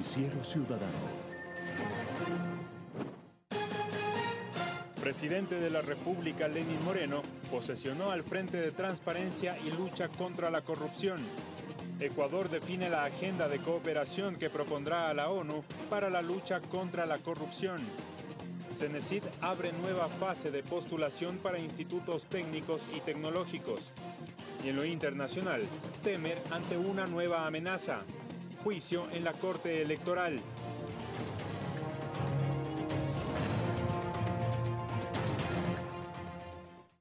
Noticiero Ciudadano. Presidente de la República Lenín Moreno posesionó al Frente de Transparencia y Lucha contra la Corrupción. Ecuador define la agenda de cooperación que propondrá a la ONU para la lucha contra la corrupción. Cenecit abre nueva fase de postulación para institutos técnicos y tecnológicos. Y en lo internacional, temer ante una nueva amenaza. Juicio en la Corte Electoral.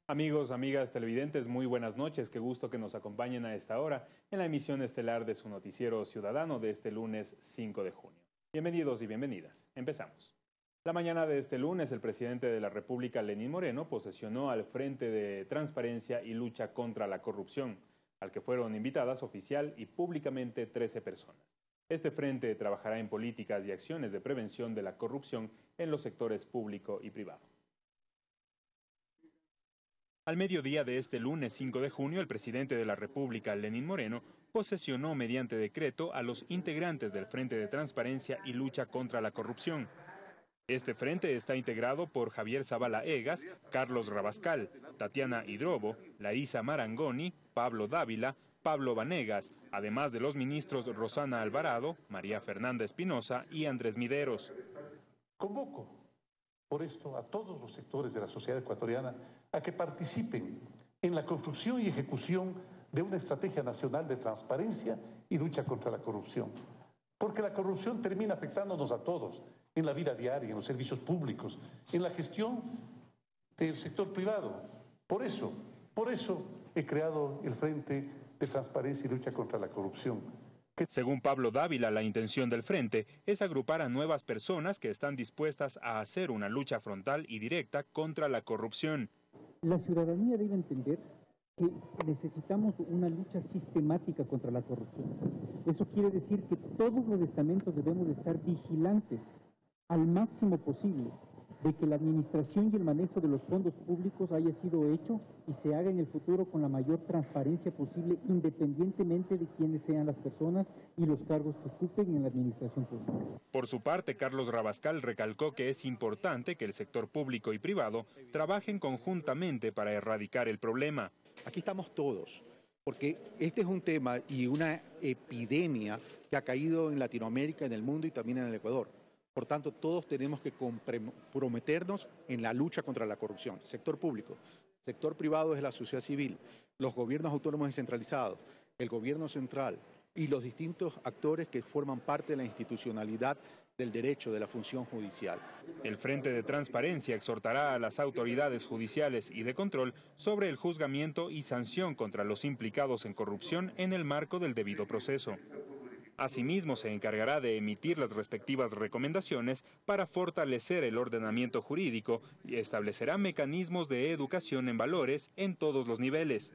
Amigos, amigas televidentes, muy buenas noches. Qué gusto que nos acompañen a esta hora en la emisión estelar de su noticiero ciudadano de este lunes 5 de junio. Bienvenidos y bienvenidas. Empezamos. La mañana de este lunes, el presidente de la República, Lenín Moreno, posesionó al Frente de Transparencia y Lucha contra la Corrupción, al que fueron invitadas oficial y públicamente 13 personas. Este frente trabajará en políticas y acciones de prevención de la corrupción en los sectores público y privado. Al mediodía de este lunes 5 de junio, el presidente de la República, Lenín Moreno, posesionó mediante decreto a los integrantes del Frente de Transparencia y Lucha contra la Corrupción. Este frente está integrado por Javier Zavala Egas, Carlos Rabascal, Tatiana Hidrobo, Larisa Marangoni, Pablo Dávila, Pablo Vanegas, además de los ministros Rosana Alvarado, María Fernanda Espinosa y Andrés Mideros. Convoco por esto a todos los sectores de la sociedad ecuatoriana a que participen en la construcción y ejecución de una estrategia nacional de transparencia y lucha contra la corrupción. Porque la corrupción termina afectándonos a todos en la vida diaria, en los servicios públicos, en la gestión del sector privado. Por eso, por eso he creado el Frente de Transparencia y Lucha contra la Corrupción según Pablo Dávila, la intención del frente es agrupar a nuevas personas que están dispuestas a hacer una lucha frontal y directa contra la corrupción. La ciudadanía debe entender que necesitamos una lucha sistemática contra la corrupción. Eso quiere decir que todos los estamentos debemos estar vigilantes al máximo posible de que la administración y el manejo de los fondos públicos haya sido hecho y se haga en el futuro con la mayor transparencia posible, independientemente de quiénes sean las personas y los cargos que ocupen en la administración pública. Por su parte, Carlos Rabascal recalcó que es importante que el sector público y privado trabajen conjuntamente para erradicar el problema. Aquí estamos todos, porque este es un tema y una epidemia que ha caído en Latinoamérica, en el mundo y también en el Ecuador por tanto, todos tenemos que comprometernos en la lucha contra la corrupción. Sector público, sector privado es la sociedad civil, los gobiernos autónomos descentralizados, el gobierno central y los distintos actores que forman parte de la institucionalidad del derecho de la función judicial. El Frente de Transparencia exhortará a las autoridades judiciales y de control sobre el juzgamiento y sanción contra los implicados en corrupción en el marco del debido proceso. Asimismo, se encargará de emitir las respectivas recomendaciones para fortalecer el ordenamiento jurídico y establecerá mecanismos de educación en valores en todos los niveles.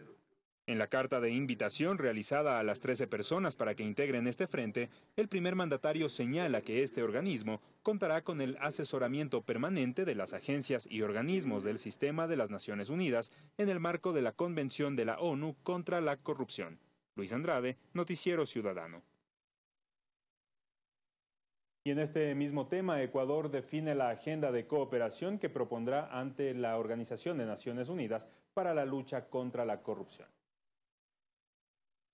En la carta de invitación realizada a las 13 personas para que integren este frente, el primer mandatario señala que este organismo contará con el asesoramiento permanente de las agencias y organismos del sistema de las Naciones Unidas en el marco de la Convención de la ONU contra la Corrupción. Luis Andrade, Noticiero Ciudadano. Y en este mismo tema, Ecuador define la agenda de cooperación que propondrá ante la Organización de Naciones Unidas para la lucha contra la corrupción.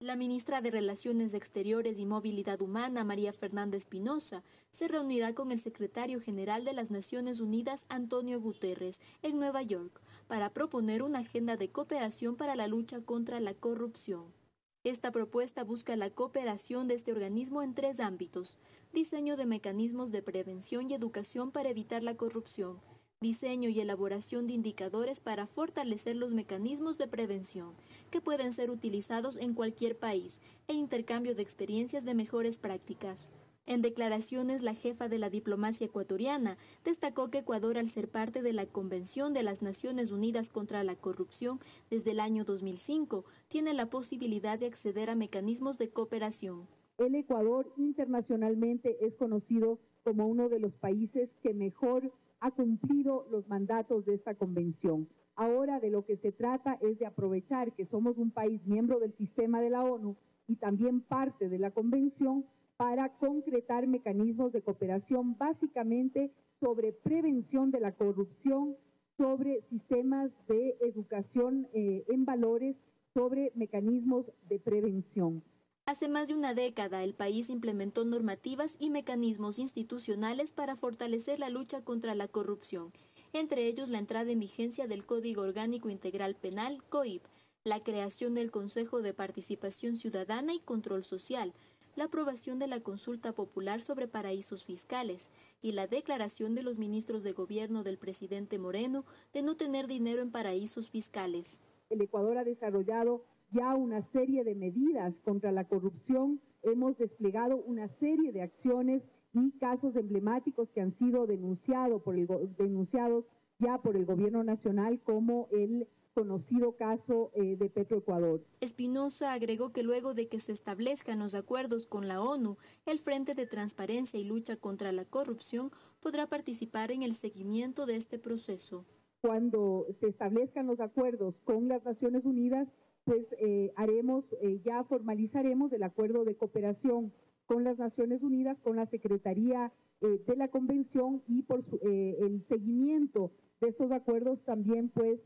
La ministra de Relaciones Exteriores y Movilidad Humana, María Fernanda Espinosa, se reunirá con el secretario general de las Naciones Unidas, Antonio Guterres, en Nueva York, para proponer una agenda de cooperación para la lucha contra la corrupción. Esta propuesta busca la cooperación de este organismo en tres ámbitos. Diseño de mecanismos de prevención y educación para evitar la corrupción. Diseño y elaboración de indicadores para fortalecer los mecanismos de prevención, que pueden ser utilizados en cualquier país, e intercambio de experiencias de mejores prácticas. En declaraciones, la jefa de la diplomacia ecuatoriana destacó que Ecuador, al ser parte de la Convención de las Naciones Unidas contra la Corrupción desde el año 2005, tiene la posibilidad de acceder a mecanismos de cooperación. El Ecuador internacionalmente es conocido como uno de los países que mejor ha cumplido los mandatos de esta convención. Ahora de lo que se trata es de aprovechar que somos un país miembro del sistema de la ONU y también parte de la convención para concretar mecanismos de cooperación básicamente sobre prevención de la corrupción, sobre sistemas de educación eh, en valores, sobre mecanismos de prevención. Hace más de una década, el país implementó normativas y mecanismos institucionales para fortalecer la lucha contra la corrupción, entre ellos la entrada en vigencia del Código Orgánico Integral Penal, COIP, la creación del Consejo de Participación Ciudadana y Control Social, la aprobación de la consulta popular sobre paraísos fiscales y la declaración de los ministros de gobierno del presidente Moreno de no tener dinero en paraísos fiscales. El Ecuador ha desarrollado ya una serie de medidas contra la corrupción, hemos desplegado una serie de acciones y casos emblemáticos que han sido denunciados por el, denunciados ya por el gobierno nacional como el conocido caso eh, de Petroecuador. Espinosa agregó que luego de que se establezcan los acuerdos con la ONU, el Frente de Transparencia y Lucha contra la Corrupción podrá participar en el seguimiento de este proceso. Cuando se establezcan los acuerdos con las Naciones Unidas, pues eh, haremos, eh, ya formalizaremos el acuerdo de cooperación con las Naciones Unidas, con la Secretaría de la Convención y por el seguimiento de estos acuerdos también pues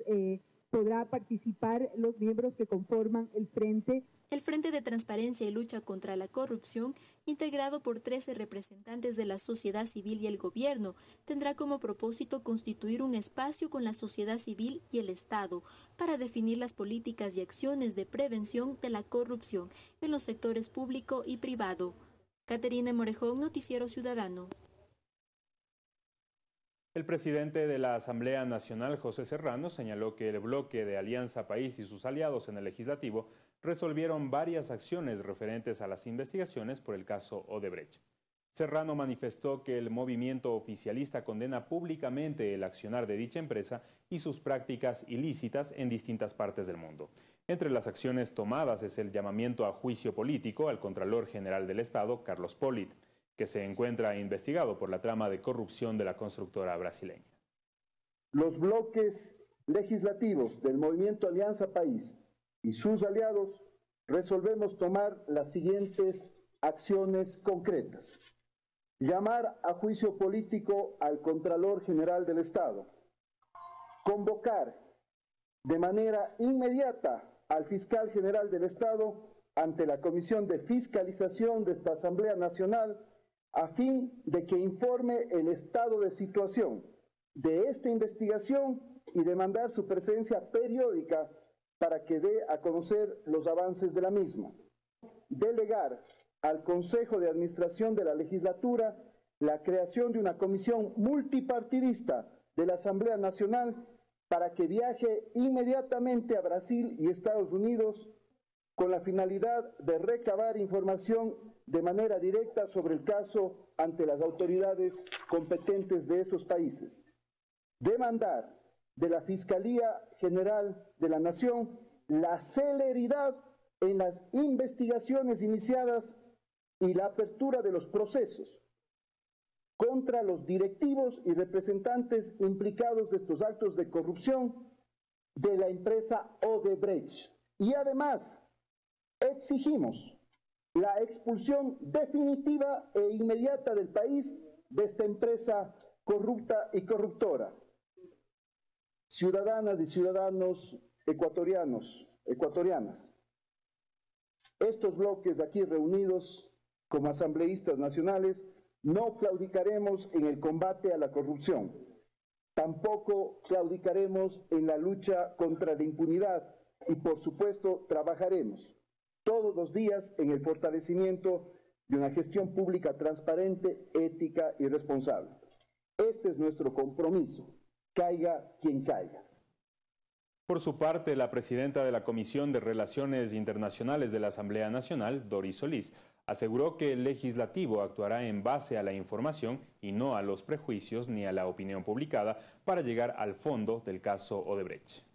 podrá participar los miembros que conforman el Frente. El Frente de Transparencia y Lucha contra la Corrupción, integrado por 13 representantes de la sociedad civil y el gobierno, tendrá como propósito constituir un espacio con la sociedad civil y el Estado para definir las políticas y acciones de prevención de la corrupción en los sectores público y privado. Caterina Morejón, Noticiero Ciudadano. El presidente de la Asamblea Nacional, José Serrano, señaló que el bloque de Alianza País y sus aliados en el legislativo resolvieron varias acciones referentes a las investigaciones por el caso Odebrecht. Serrano manifestó que el movimiento oficialista condena públicamente el accionar de dicha empresa y sus prácticas ilícitas en distintas partes del mundo. Entre las acciones tomadas es el llamamiento a juicio político al Contralor General del Estado, Carlos Polit que se encuentra investigado por la trama de corrupción de la constructora brasileña. Los bloques legislativos del Movimiento Alianza País y sus aliados resolvemos tomar las siguientes acciones concretas. Llamar a juicio político al Contralor General del Estado. Convocar de manera inmediata al Fiscal General del Estado ante la Comisión de Fiscalización de esta Asamblea Nacional a fin de que informe el estado de situación de esta investigación y demandar su presencia periódica para que dé a conocer los avances de la misma. Delegar al Consejo de Administración de la Legislatura la creación de una comisión multipartidista de la Asamblea Nacional para que viaje inmediatamente a Brasil y Estados Unidos con la finalidad de recabar información de manera directa sobre el caso ante las autoridades competentes de esos países. Demandar de la Fiscalía General de la Nación la celeridad en las investigaciones iniciadas y la apertura de los procesos contra los directivos y representantes implicados de estos actos de corrupción de la empresa Odebrecht. Y además exigimos la expulsión definitiva e inmediata del país de esta empresa corrupta y corruptora. Ciudadanas y ciudadanos ecuatorianos, ecuatorianas, estos bloques aquí reunidos como asambleístas nacionales no claudicaremos en el combate a la corrupción. Tampoco claudicaremos en la lucha contra la impunidad y por supuesto trabajaremos todos los días en el fortalecimiento de una gestión pública transparente, ética y responsable. Este es nuestro compromiso, caiga quien caiga. Por su parte, la presidenta de la Comisión de Relaciones Internacionales de la Asamblea Nacional, Doris Solís, aseguró que el legislativo actuará en base a la información y no a los prejuicios ni a la opinión publicada para llegar al fondo del caso Odebrecht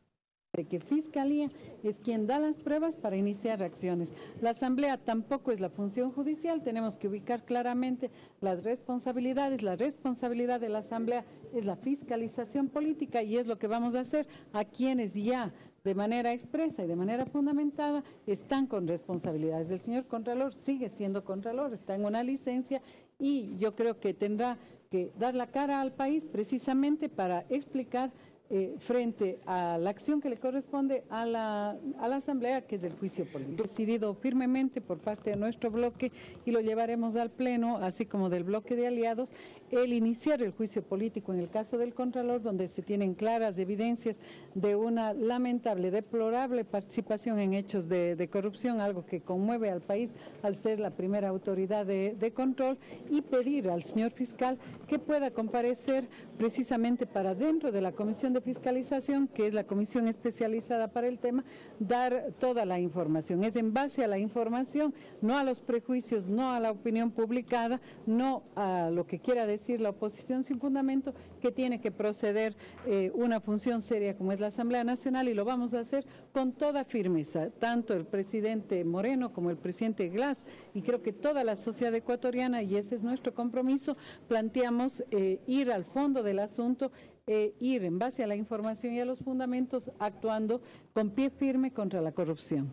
de que Fiscalía es quien da las pruebas para iniciar acciones. La Asamblea tampoco es la función judicial, tenemos que ubicar claramente las responsabilidades. La responsabilidad de la Asamblea es la fiscalización política y es lo que vamos a hacer a quienes ya de manera expresa y de manera fundamentada, están con responsabilidades. El señor Contralor sigue siendo Contralor, está en una licencia y yo creo que tendrá que dar la cara al país precisamente para explicar eh, frente a la acción que le corresponde a la, a la Asamblea, que es el juicio político. Decidido firmemente por parte de nuestro bloque y lo llevaremos al Pleno, así como del bloque de aliados, el iniciar el juicio político en el caso del Contralor, donde se tienen claras evidencias de una lamentable, deplorable participación en hechos de, corrupción, algo que conmueve al país al ser la primera autoridad de, de control, y pedir al señor fiscal que pueda comparecer precisamente para dentro de la Comisión de Fiscalización, que es la comisión especializada para el tema, dar toda la información. Es en base a la información, no a los prejuicios, no a la opinión publicada, no a lo que quiera decir decir la oposición sin fundamento que tiene que proceder eh, una función seria como es la Asamblea Nacional y lo vamos a hacer con toda firmeza, tanto el presidente Moreno como el presidente Glass y creo que toda la sociedad ecuatoriana, y ese es nuestro compromiso, planteamos eh, ir al fondo del asunto e ir en base a la información y a los fundamentos actuando con pie firme contra la corrupción.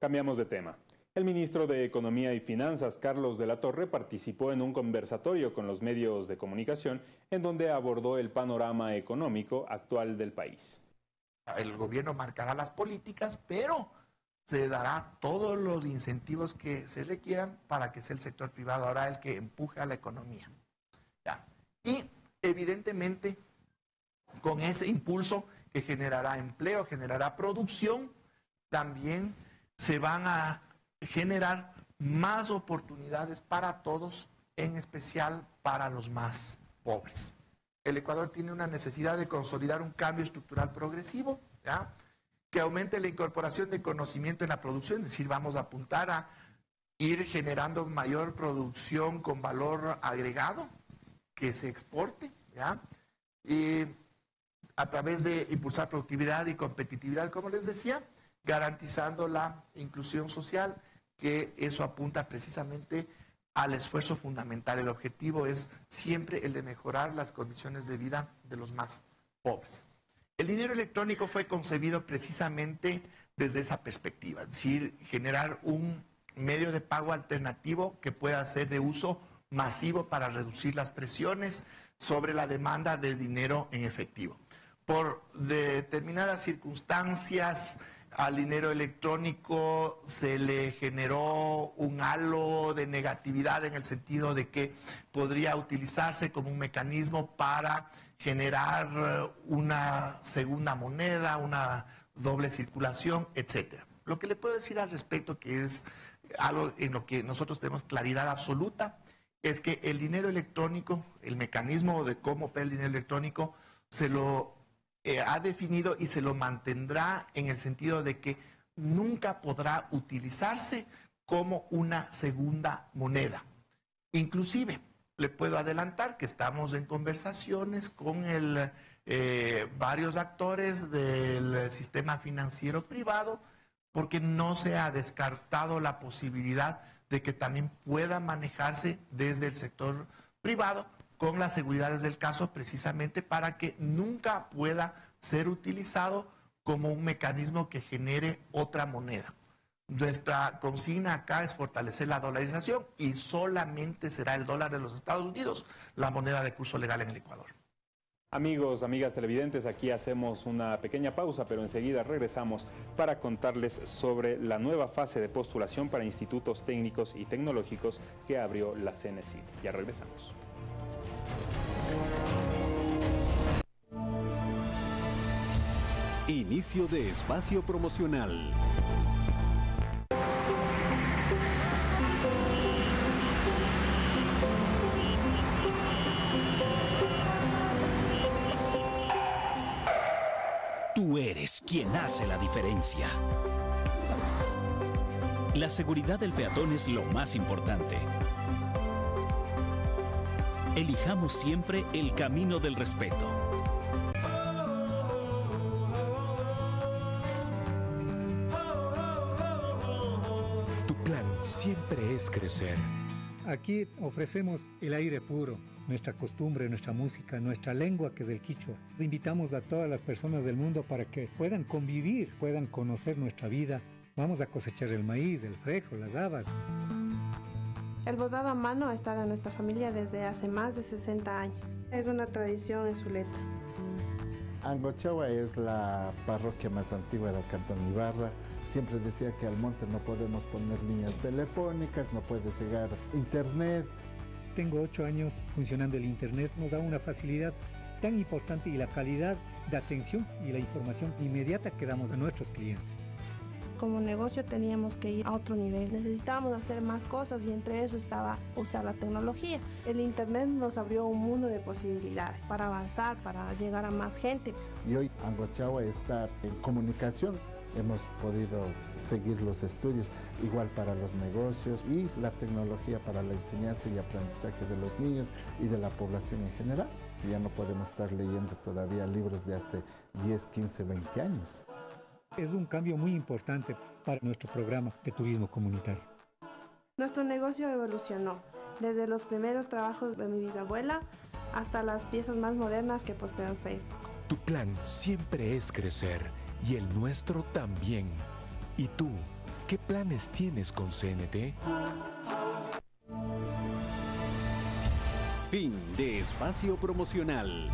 Cambiamos de tema. El ministro de Economía y Finanzas, Carlos de la Torre, participó en un conversatorio con los medios de comunicación en donde abordó el panorama económico actual del país. El gobierno marcará las políticas, pero se dará todos los incentivos que se requieran para que sea el sector privado ahora el que empuje a la economía. Y evidentemente, con ese impulso que generará empleo, generará producción, también se van a generar más oportunidades para todos, en especial para los más pobres. El Ecuador tiene una necesidad de consolidar un cambio estructural progresivo, que aumente la incorporación de conocimiento en la producción, es decir, vamos a apuntar a ir generando mayor producción con valor agregado que se exporte, a través de impulsar productividad y competitividad, como les decía, garantizando la inclusión social que eso apunta precisamente al esfuerzo fundamental. El objetivo es siempre el de mejorar las condiciones de vida de los más pobres. El dinero electrónico fue concebido precisamente desde esa perspectiva, es decir, generar un medio de pago alternativo que pueda ser de uso masivo para reducir las presiones sobre la demanda de dinero en efectivo. Por determinadas circunstancias, al dinero electrónico se le generó un halo de negatividad en el sentido de que podría utilizarse como un mecanismo para generar eh, una segunda moneda, una doble circulación, etcétera. Lo que le puedo decir al respecto, que es algo en lo que nosotros tenemos claridad absoluta, es que el dinero electrónico, el mecanismo de cómo opera el dinero electrónico, se lo eh, ha definido y se lo mantendrá en el sentido de que nunca podrá utilizarse como una segunda moneda. Inclusive, le puedo adelantar que estamos en conversaciones con eh, varios actores del sistema financiero privado porque no se ha descartado la posibilidad de que también pueda manejarse desde el sector privado con las seguridades del caso precisamente para que nunca pueda ser utilizado como un mecanismo que genere otra moneda. Nuestra consigna acá es fortalecer la dolarización y solamente será el dólar de los Estados Unidos la moneda de curso legal en el Ecuador. Amigos, amigas televidentes, aquí hacemos una pequeña pausa, pero enseguida regresamos para contarles sobre la nueva fase de postulación para institutos técnicos y tecnológicos que abrió la CNC. Ya regresamos. Inicio de espacio promocional. Tú eres quien hace la diferencia. La seguridad del peatón es lo más importante. Elijamos siempre el camino del respeto siempre es crecer. Aquí ofrecemos el aire puro, nuestra costumbre, nuestra música, nuestra lengua que es el quichua. Invitamos a todas las personas del mundo para que puedan convivir, puedan conocer nuestra vida. Vamos a cosechar el maíz, el frejo, las habas. El bordado a mano ha estado en nuestra familia desde hace más de 60 años. Es una tradición en Zuleta. Angochawa es la parroquia más antigua del Cantón Ibarra. Siempre decía que al monte no podemos poner líneas telefónicas, no puede llegar internet. Tengo ocho años funcionando el internet, nos da una facilidad tan importante y la calidad de atención y la información inmediata que damos a nuestros clientes como negocio teníamos que ir a otro nivel. Necesitábamos hacer más cosas y entre eso estaba usar la tecnología. El Internet nos abrió un mundo de posibilidades para avanzar, para llegar a más gente. Y hoy Angochagua está en comunicación. Hemos podido seguir los estudios igual para los negocios y la tecnología para la enseñanza y aprendizaje de los niños y de la población en general. Ya no podemos estar leyendo todavía libros de hace 10, 15, 20 años. Es un cambio muy importante para nuestro programa de turismo comunitario. Nuestro negocio evolucionó, desde los primeros trabajos de mi bisabuela hasta las piezas más modernas que posteo en Facebook. Tu plan siempre es crecer y el nuestro también. ¿Y tú, qué planes tienes con CNT? Fin de espacio promocional.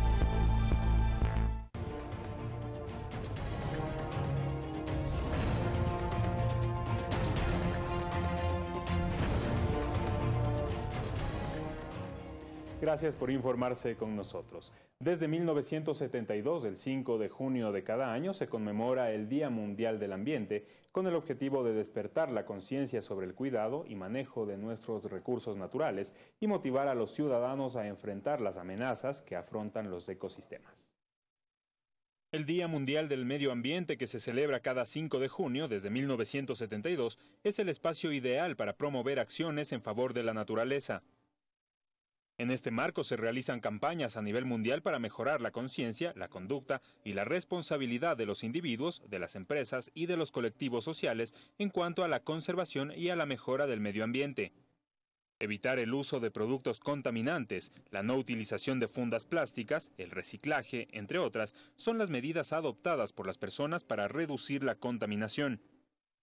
Gracias por informarse con nosotros. Desde 1972, el 5 de junio de cada año, se conmemora el Día Mundial del Ambiente con el objetivo de despertar la conciencia sobre el cuidado y manejo de nuestros recursos naturales y motivar a los ciudadanos a enfrentar las amenazas que afrontan los ecosistemas. El Día Mundial del Medio Ambiente, que se celebra cada 5 de junio desde 1972, es el espacio ideal para promover acciones en favor de la naturaleza, en este marco se realizan campañas a nivel mundial para mejorar la conciencia, la conducta y la responsabilidad de los individuos, de las empresas y de los colectivos sociales en cuanto a la conservación y a la mejora del medio ambiente. Evitar el uso de productos contaminantes, la no utilización de fundas plásticas, el reciclaje, entre otras, son las medidas adoptadas por las personas para reducir la contaminación.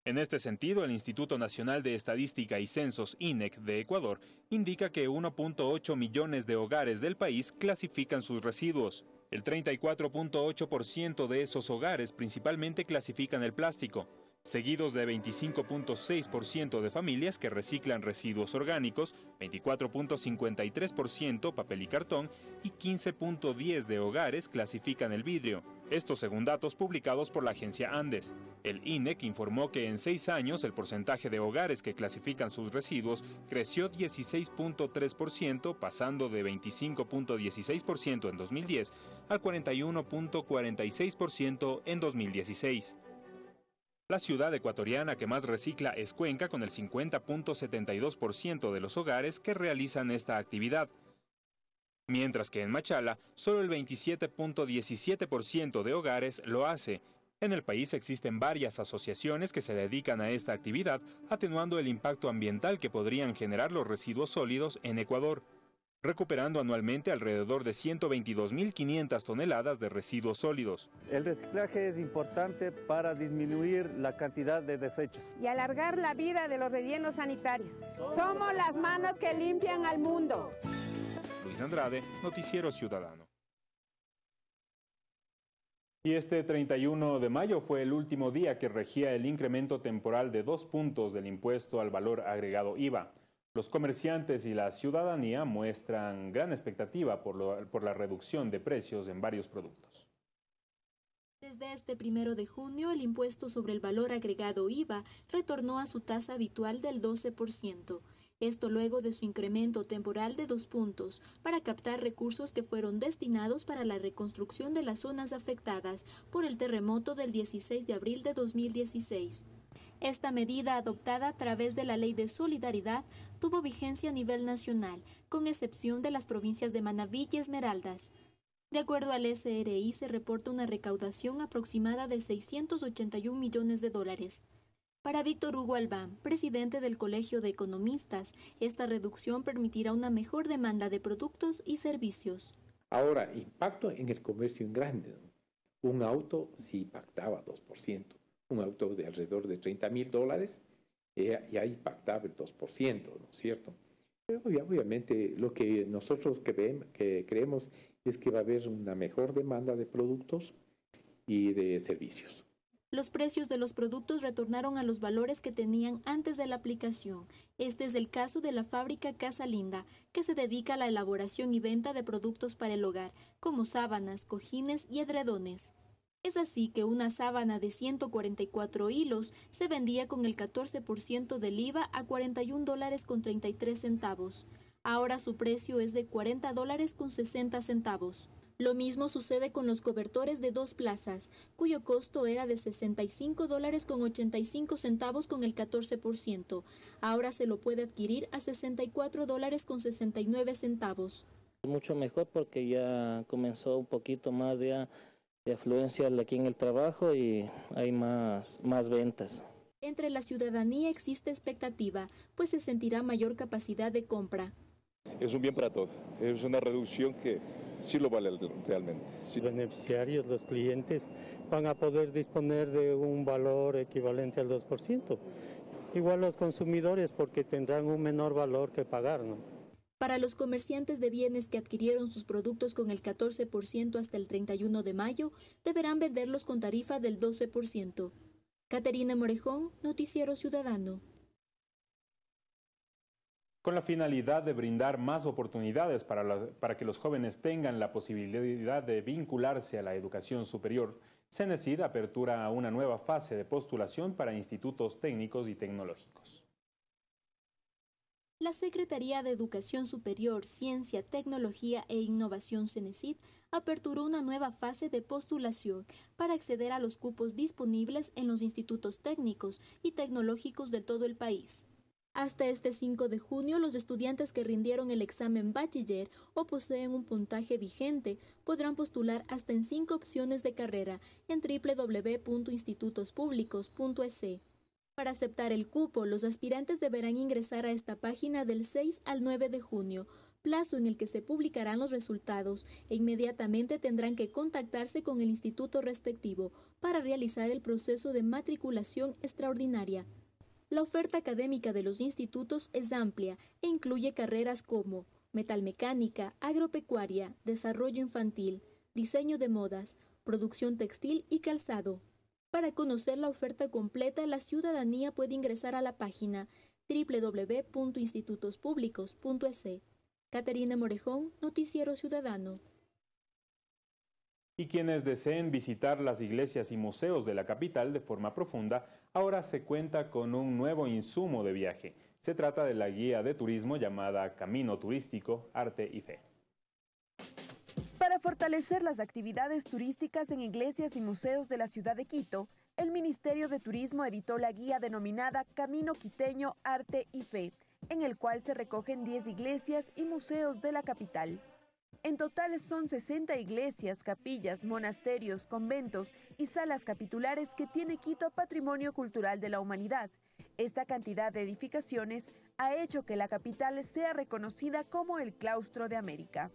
En este sentido, el Instituto Nacional de Estadística y Censos INEC de Ecuador indica que 1.8 millones de hogares del país clasifican sus residuos. El 34.8% de esos hogares principalmente clasifican el plástico, seguidos de 25.6% de familias que reciclan residuos orgánicos, 24.53% papel y cartón y 15.10% de hogares clasifican el vidrio. Esto según datos publicados por la agencia Andes. El INEC informó que en seis años el porcentaje de hogares que clasifican sus residuos creció 16.3%, pasando de 25.16% en 2010 al 41.46% en 2016. La ciudad ecuatoriana que más recicla es Cuenca con el 50.72% de los hogares que realizan esta actividad mientras que en Machala solo el 27.17% de hogares lo hace. En el país existen varias asociaciones que se dedican a esta actividad, atenuando el impacto ambiental que podrían generar los residuos sólidos en Ecuador, recuperando anualmente alrededor de 122.500 toneladas de residuos sólidos. El reciclaje es importante para disminuir la cantidad de desechos. Y alargar la vida de los rellenos sanitarios. Somos las manos que limpian al mundo. Andrade, Noticiero Ciudadano. Y este 31 de mayo fue el último día que regía el incremento temporal de dos puntos del impuesto al valor agregado IVA. Los comerciantes y la ciudadanía muestran gran expectativa por, por la reducción de precios en varios productos. Desde este primero de junio, el impuesto sobre el valor agregado IVA retornó a su tasa habitual del 12%. Esto luego de su incremento temporal de dos puntos para captar recursos que fueron destinados para la reconstrucción de las zonas afectadas por el terremoto del 16 de abril de 2016. Esta medida adoptada a través de la Ley de Solidaridad tuvo vigencia a nivel nacional, con excepción de las provincias de Manabí y Esmeraldas. De acuerdo al SRI, se reporta una recaudación aproximada de 681 millones de dólares. Para Víctor Hugo Albán, presidente del Colegio de Economistas, esta reducción permitirá una mejor demanda de productos y servicios. Ahora, impacto en el comercio en grande. Un auto sí impactaba 2%. Un auto de alrededor de 30 mil dólares eh, ya impactaba el 2%, ¿no es cierto? Pero obviamente lo que nosotros que creemos es que va a haber una mejor demanda de productos y de servicios los precios de los productos retornaron a los valores que tenían antes de la aplicación. Este es el caso de la fábrica Casa Linda, que se dedica a la elaboración y venta de productos para el hogar, como sábanas, cojines y edredones. Es así que una sábana de 144 hilos se vendía con el 14% del IVA a 41 dólares con 33 centavos. Ahora su precio es de 40 dólares con 60 centavos. Lo mismo sucede con los cobertores de dos plazas, cuyo costo era de 65 dólares con 85 centavos con el 14%. Ahora se lo puede adquirir a 64 dólares con 69 centavos. Mucho mejor porque ya comenzó un poquito más de, de afluencia aquí en el trabajo y hay más, más ventas. Entre la ciudadanía existe expectativa, pues se sentirá mayor capacidad de compra. Es un bien para todos, es una reducción que sí lo vale realmente. Los beneficiarios, los clientes, van a poder disponer de un valor equivalente al 2%. Igual los consumidores porque tendrán un menor valor que pagar, ¿no? Para los comerciantes de bienes que adquirieron sus productos con el 14% hasta el 31 de mayo, deberán venderlos con tarifa del 12%. Caterina Morejón, Noticiero Ciudadano. Con la finalidad de brindar más oportunidades para, que los jóvenes tengan la posibilidad de vincularse a la educación superior, CENESID apertura una nueva fase de postulación para institutos técnicos y tecnológicos. La Secretaría de Educación Superior, Ciencia, Tecnología e Innovación CENESID aperturó una nueva fase de postulación para acceder a los cupos disponibles en los institutos técnicos y tecnológicos de todo el país. Hasta este 5 de junio, los estudiantes que rindieron el examen bachiller o poseen un puntaje vigente podrán postular hasta en cinco opciones de carrera en www.institutospublicos.es. Para aceptar el cupo, los aspirantes deberán ingresar a esta página del 6 al 9 de junio, plazo en el que se publicarán los resultados e inmediatamente tendrán que contactarse con el instituto respectivo para realizar el proceso de matriculación extraordinaria. La oferta académica de los institutos es amplia e incluye carreras como metalmecánica, agropecuaria, desarrollo infantil, diseño de modas, producción textil y calzado. Para conocer la oferta completa, la ciudadanía puede ingresar a la página www.institutospublicos.es. Caterina Morejón, Noticiero Ciudadano y quienes deseen visitar las iglesias y museos de la capital de forma profunda, ahora se cuenta con un nuevo insumo de viaje. Se trata de la guía de turismo llamada Camino Turístico, Arte y Fe. Para fortalecer las actividades turísticas en iglesias y museos de la ciudad de Quito, el Ministerio de Turismo editó la guía denominada Camino Quiteño, Arte y Fe, en el cual se recogen 10 iglesias y museos de la capital. En total son 60 iglesias, capillas, monasterios, conventos y salas capitulares que tiene Quito Patrimonio Cultural de la Humanidad. Esta cantidad de edificaciones ha hecho que la capital sea reconocida como el claustro de América.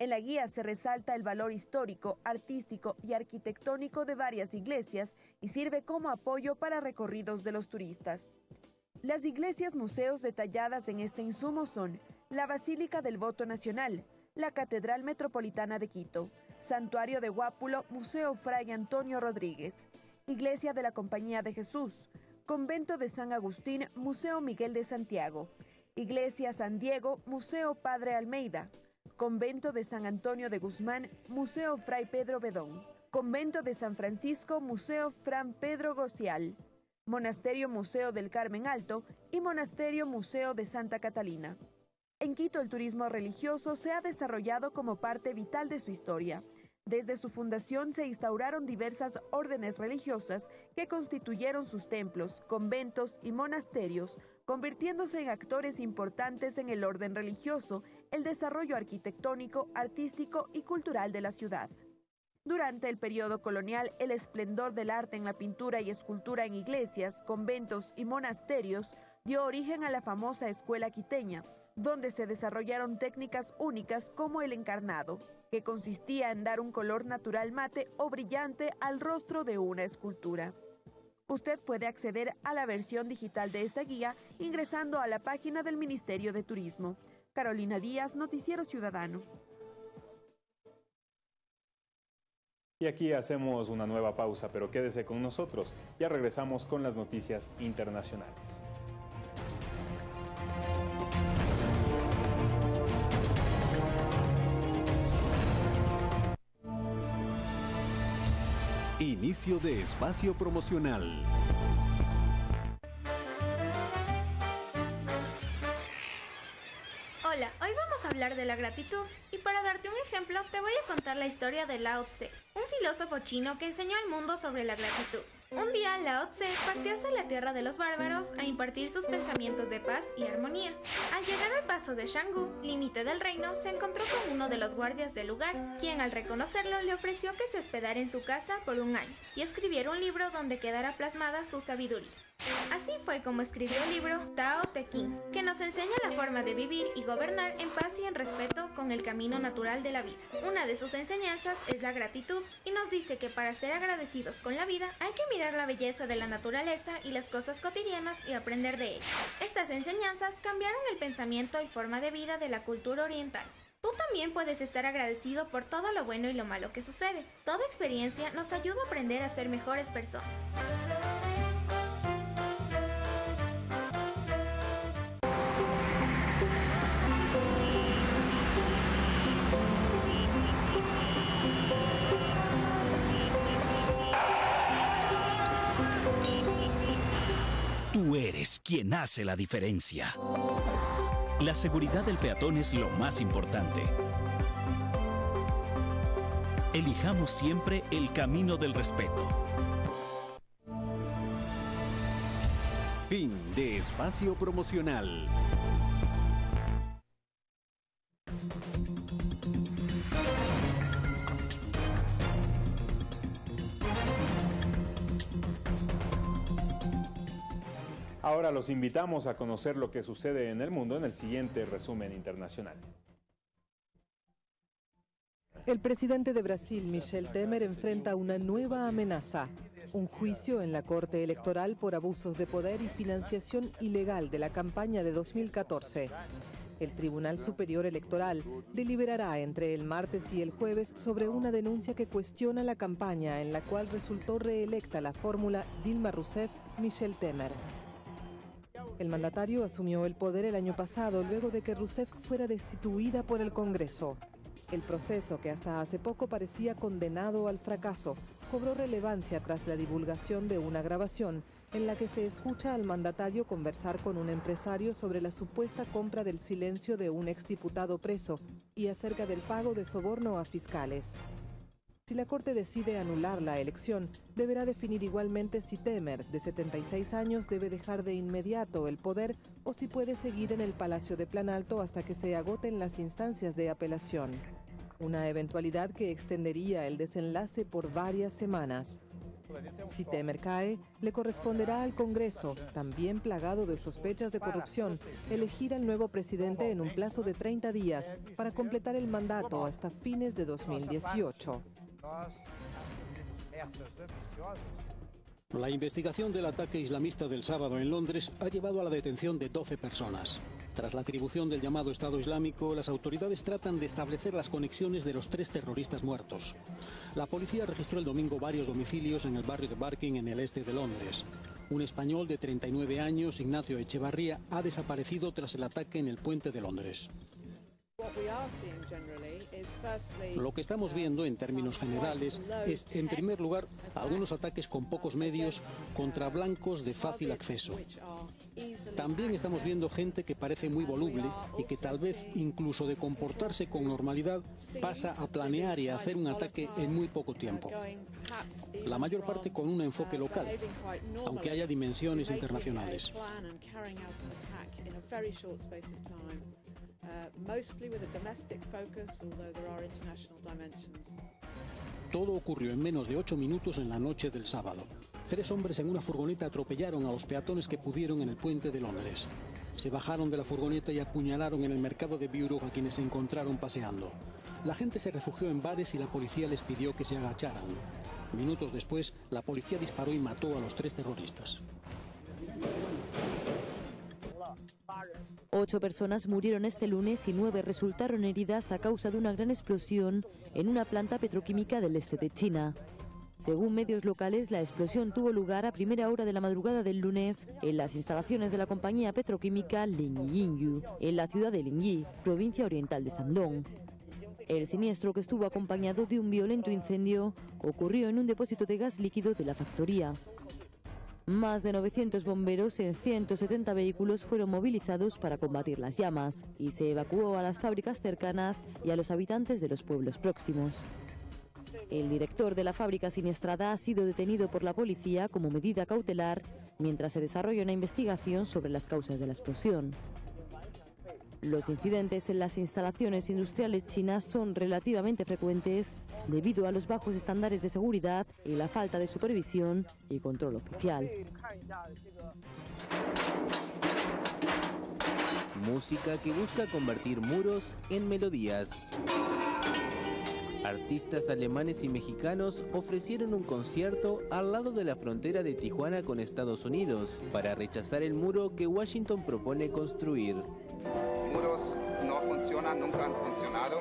En la guía se resalta el valor histórico, artístico y arquitectónico de varias iglesias y sirve como apoyo para recorridos de los turistas. Las iglesias museos detalladas en este insumo son la Basílica del Voto Nacional, la Catedral Metropolitana de Quito, Santuario de Guápulo, Museo Fray Antonio Rodríguez, Iglesia de la Compañía de Jesús, Convento de San Agustín, Museo Miguel de Santiago, Iglesia San Diego, Museo Padre Almeida, Convento de San Antonio de Guzmán, Museo Fray Pedro Bedón, Convento de San Francisco, Museo Fran Pedro Gocial, Monasterio Museo del Carmen Alto y Monasterio Museo de Santa Catalina. En Quito el turismo religioso se ha desarrollado como parte vital de su historia. Desde su fundación se instauraron diversas órdenes religiosas que constituyeron sus templos, conventos y monasterios, convirtiéndose en actores importantes en el orden religioso, el desarrollo arquitectónico, artístico y cultural de la ciudad. Durante el periodo colonial, el esplendor del arte en la pintura y escultura en iglesias, conventos y monasterios dio origen a la famosa escuela quiteña, donde se desarrollaron técnicas únicas como el encarnado, que consistía en dar un color natural mate o brillante al rostro de una escultura. Usted puede acceder a la versión digital de esta guía ingresando a la página del Ministerio de Turismo. Carolina Díaz, Noticiero Ciudadano. Y aquí hacemos una nueva pausa, pero quédese con nosotros. Ya regresamos con las noticias internacionales. Inicio de espacio promocional. Hola, hoy vamos a hablar de la gratitud y para darte un ejemplo te voy a contar la historia de Lao Tse, un filósofo chino que enseñó al mundo sobre la gratitud. Un día Lao Tse partió hacia la tierra de los bárbaros a impartir sus pensamientos de paz y armonía. Al llegar al paso de Shanggu, límite del reino, se encontró con uno de los guardias del lugar, quien al reconocerlo le ofreció que se hospedara en su casa por un año y escribiera un libro donde quedara plasmada su sabiduría. Así fue como escribió el libro Tao Te Ching, que nos enseña la forma de vivir y gobernar en paz y en respeto con el camino natural de la vida. Una de sus enseñanzas es la gratitud y nos dice que para ser agradecidos con la vida hay que mirar la belleza de la naturaleza y las cosas cotidianas y aprender de ellas. Estas enseñanzas cambiaron el pensamiento y forma de vida de la cultura oriental. Tú también puedes estar agradecido por todo lo bueno y lo malo que sucede. Toda experiencia nos ayuda a aprender a ser mejores personas. Quien hace la diferencia. La seguridad del peatón es lo más importante. Elijamos siempre el camino del respeto. Fin de espacio promocional. Ahora los invitamos a conocer lo que sucede en el mundo en el siguiente resumen internacional. El presidente de Brasil, Michel Temer, enfrenta una nueva amenaza, un juicio en la Corte Electoral por abusos de poder y financiación ilegal de la campaña de 2014. El Tribunal Superior Electoral deliberará entre el martes y el jueves sobre una denuncia que cuestiona la campaña en la cual resultó reelecta la fórmula Dilma Rousseff-Michel Temer. El mandatario asumió el poder el año pasado luego de que Rousseff fuera destituida por el Congreso. El proceso, que hasta hace poco parecía condenado al fracaso, cobró relevancia tras la divulgación de una grabación en la que se escucha al mandatario conversar con un empresario sobre la supuesta compra del silencio de un exdiputado preso y acerca del pago de soborno a fiscales. Si la Corte decide anular la elección, deberá definir igualmente si Temer, de 76 años, debe dejar de inmediato el poder o si puede seguir en el Palacio de Planalto hasta que se agoten las instancias de apelación. Una eventualidad que extendería el desenlace por varias semanas. Si Temer cae, le corresponderá al Congreso, también plagado de sospechas de corrupción, elegir al nuevo presidente en un plazo de 30 días para completar el mandato hasta fines de 2018. La investigación del ataque islamista del sábado en Londres ha llevado a la detención de 12 personas. Tras la atribución del llamado Estado Islámico, las autoridades tratan de establecer las conexiones de los tres terroristas muertos. La policía registró el domingo varios domicilios en el barrio de Barking, en el este de Londres. Un español de 39 años, Ignacio Echevarría, ha desaparecido tras el ataque en el puente de Londres. Lo que estamos viendo en términos generales es, en primer lugar, algunos ataques con pocos medios contra blancos de fácil acceso. También estamos viendo gente que parece muy voluble y que tal vez, incluso de comportarse con normalidad, pasa a planear y a hacer un ataque en muy poco tiempo. La mayor parte con un enfoque local, aunque haya dimensiones internacionales. Mostly with a domestic focus, although there are international dimensions. Todo ocurrió en menos de ocho minutos en la noche del sábado. Tres hombres en una furgoneta atropellaron a los peatones que pudieron en el puente de Londres. Se bajaron de la furgoneta y apuñalaron en el mercado de Buro a quienes se encontraron paseando. La gente se refugió en bares y la policía les pidió que se agacharan. Minutos después, la policía disparó y mató a los tres terroristas. Ocho personas murieron este lunes y nueve resultaron heridas a causa de una gran explosión en una planta petroquímica del este de China. Según medios locales, la explosión tuvo lugar a primera hora de la madrugada del lunes en las instalaciones de la compañía petroquímica Lingyingyu, en la ciudad de Lingyi, provincia oriental de Shandong. El siniestro, que estuvo acompañado de un violento incendio, ocurrió en un depósito de gas líquido de la factoría. Más de 900 bomberos en 170 vehículos fueron movilizados para combatir las llamas y se evacuó a las fábricas cercanas y a los habitantes de los pueblos próximos. El director de la fábrica siniestrada ha sido detenido por la policía como medida cautelar mientras se desarrolla una investigación sobre las causas de la explosión. Los incidentes en las instalaciones industriales chinas son relativamente frecuentes debido a los bajos estándares de seguridad y la falta de supervisión y control oficial. Música que busca convertir muros en melodías. Artistas alemanes y mexicanos ofrecieron un concierto al lado de la frontera de Tijuana con Estados Unidos para rechazar el muro que Washington propone construir. Muros no funcionan, nunca han funcionado.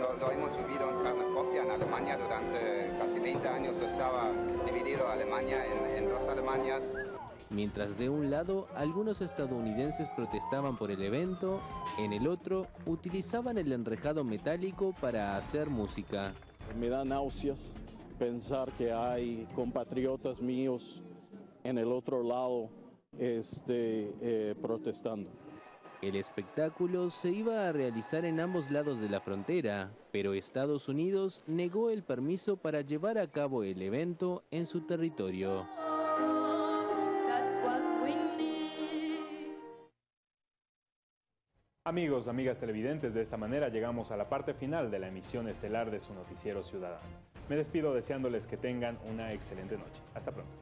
Lo, lo hemos vivido en carne propia en Alemania durante casi 20 años. Estaba dividido Alemania en, en dos Alemanias. Mientras de un lado algunos estadounidenses protestaban por el evento, en el otro utilizaban el enrejado metálico para hacer música. Me da náuseas pensar que hay compatriotas míos en el otro lado este, eh, protestando. El espectáculo se iba a realizar en ambos lados de la frontera, pero Estados Unidos negó el permiso para llevar a cabo el evento en su territorio. Amigos, amigas televidentes, de esta manera llegamos a la parte final de la emisión estelar de su noticiero ciudadano. Me despido deseándoles que tengan una excelente noche. Hasta pronto.